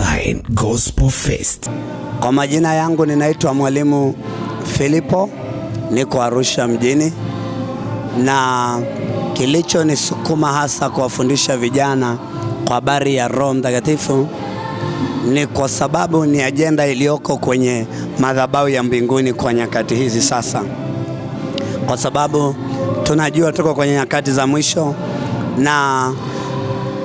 Online Gospel Fest. Kwa majina yangu ninaitwa Mwalimu Filipo, niko Arusha mjini, na kilichonisukuma hasa kuwafundisha vijana kwa habari ya Roho Mtakatifu ni kwa sababu ni ajenda iliyoko kwenye madhabau ya mbinguni kwa nyakati hizi sasa, kwa sababu tunajua tuko kwenye nyakati za mwisho na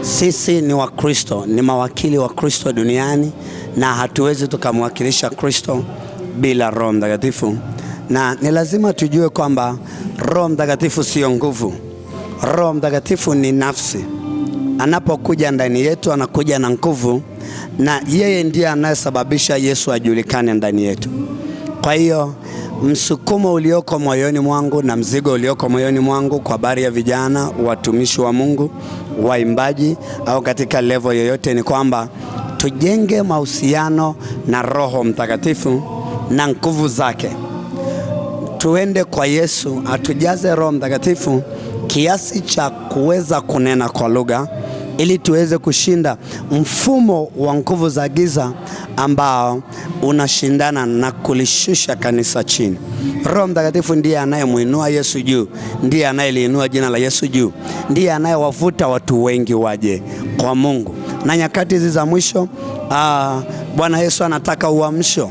sisi ni Wakristo, ni mawakili wa Kristo duniani na hatuwezi tukamwakilisha Kristo bila Roho Mtakatifu, na ni lazima tujue kwamba Roho Mtakatifu sio nguvu. Roho Mtakatifu ni nafsi. Anapokuja ndani yetu, anakuja na nguvu, na yeye ndiye anayesababisha Yesu ajulikane ndani yetu. Kwa hiyo msukumo ulioko moyoni mwangu na mzigo ulioko moyoni mwangu kwa habari ya vijana, watumishi wa Mungu, waimbaji au katika levo yoyote ni kwamba tujenge mahusiano na Roho Mtakatifu na nguvu zake. Tuende kwa Yesu atujaze Roho Mtakatifu kiasi cha kuweza kunena kwa lugha ili tuweze kushinda mfumo wa nguvu za giza ambao unashindana na kulishusha kanisa chini. Roho Mtakatifu ndiye anayemwinua Yesu juu, ndiye anayeliinua jina la Yesu juu, ndiye anayewavuta watu wengi waje kwa Mungu. Na nyakati hizi za mwisho, ah, Bwana Yesu anataka uamsho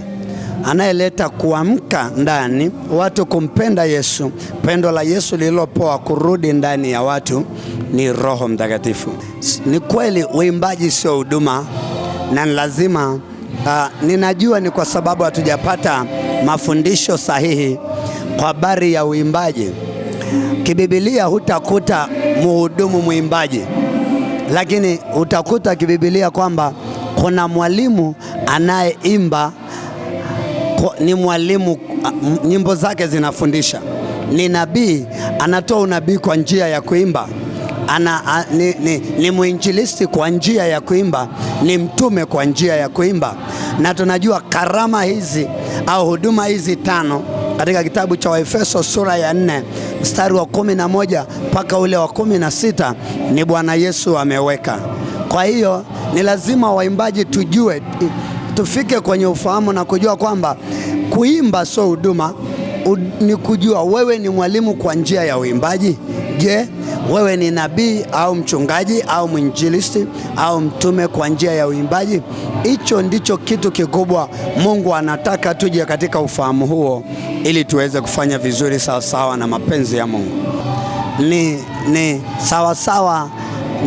anayeleta kuamka ndani watu kumpenda Yesu. Pendo la Yesu lililopoa kurudi ndani ya watu ni Roho Mtakatifu. Ni kweli uimbaji sio huduma na lazima uh, ninajua ni kwa sababu hatujapata mafundisho sahihi kwa habari ya uimbaji. Kibibilia hutakuta muhudumu mwimbaji, lakini utakuta kibibilia kwamba kuna mwalimu anayeimba ni mwalimu, nyimbo zake zinafundisha. Ni nabii, anatoa unabii kwa njia ya kuimba. Ana, a, ni, ni, ni mwinjilisti kwa njia ya kuimba, ni mtume kwa njia ya kuimba. Na tunajua karama hizi au huduma hizi tano katika kitabu cha Waefeso sura ya nne mstari wa kumi na moja mpaka ule wa kumi na sita ni Bwana Yesu ameweka. Kwa hiyo ni lazima waimbaji tujue tufike kwenye ufahamu na kujua kwamba kuimba sio huduma, ni kujua wewe ni mwalimu kwa njia ya uimbaji. Je, wewe ni nabii au mchungaji au mwinjilisti au mtume kwa njia ya uimbaji? Hicho ndicho kitu kikubwa Mungu anataka tuje katika ufahamu huo, ili tuweze kufanya vizuri sawasawa na mapenzi ya Mungu. Ni, ni sawasawa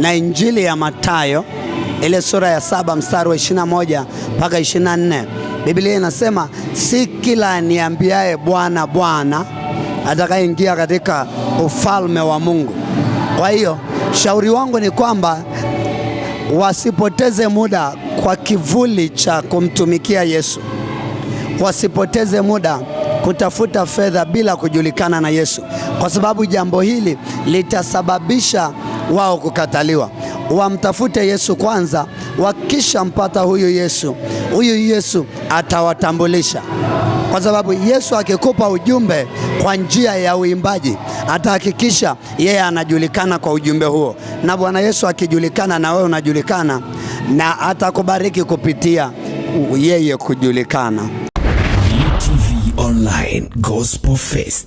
na Injili ya Mathayo ile sura ya saba mstari wa 21 mpaka 24, Biblia inasema si kila aniambiaye Bwana Bwana atakayeingia katika ufalme wa Mungu. Kwa hiyo shauri wangu ni kwamba wasipoteze muda kwa kivuli cha kumtumikia Yesu, wasipoteze muda kutafuta fedha bila kujulikana na Yesu, kwa sababu jambo hili litasababisha wao kukataliwa. Wamtafute Yesu kwanza. Wakishampata huyu Yesu, huyu Yesu atawatambulisha, kwa sababu Yesu akikupa ujumbe kwa njia ya uimbaji atahakikisha yeye anajulikana kwa ujumbe huo, na Bwana Yesu akijulikana na wewe unajulikana, na atakubariki kupitia yeye kujulikana. UTV Online Gospel Fest.